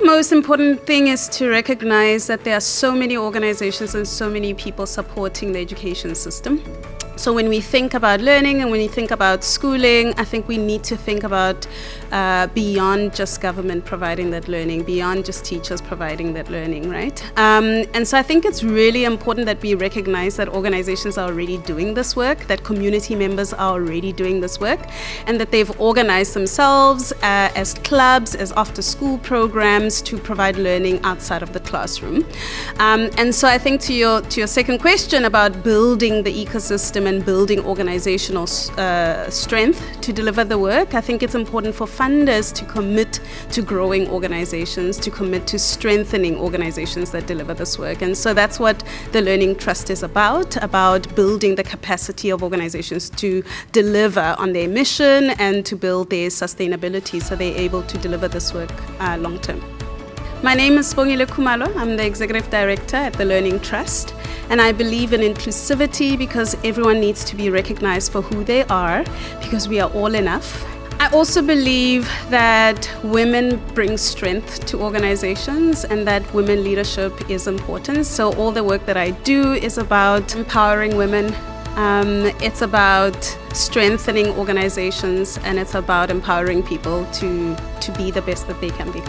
the most important thing is to recognize that there are so many organizations and so many people supporting the education system. So when we think about learning and when we think about schooling, I think we need to think about uh, beyond just government providing that learning, beyond just teachers providing that learning, right? Um, and so I think it's really important that we recognize that organizations are already doing this work, that community members are already doing this work, and that they've organized themselves uh, as clubs, as after school programs to provide learning outside of the classroom. Um, and so I think to your, to your second question about building the ecosystem and building organizational uh, strength to deliver the work, I think it's important for funders to commit to growing organizations, to commit to strengthening organizations that deliver this work. And so that's what the Learning Trust is about, about building the capacity of organizations to deliver on their mission and to build their sustainability so they're able to deliver this work uh, long term. My name is Bongile Kumalo. I'm the Executive Director at the Learning Trust. And I believe in inclusivity because everyone needs to be recognized for who they are because we are all enough. I also believe that women bring strength to organizations and that women leadership is important. So all the work that I do is about empowering women. Um, it's about strengthening organizations and it's about empowering people to, to be the best that they can be.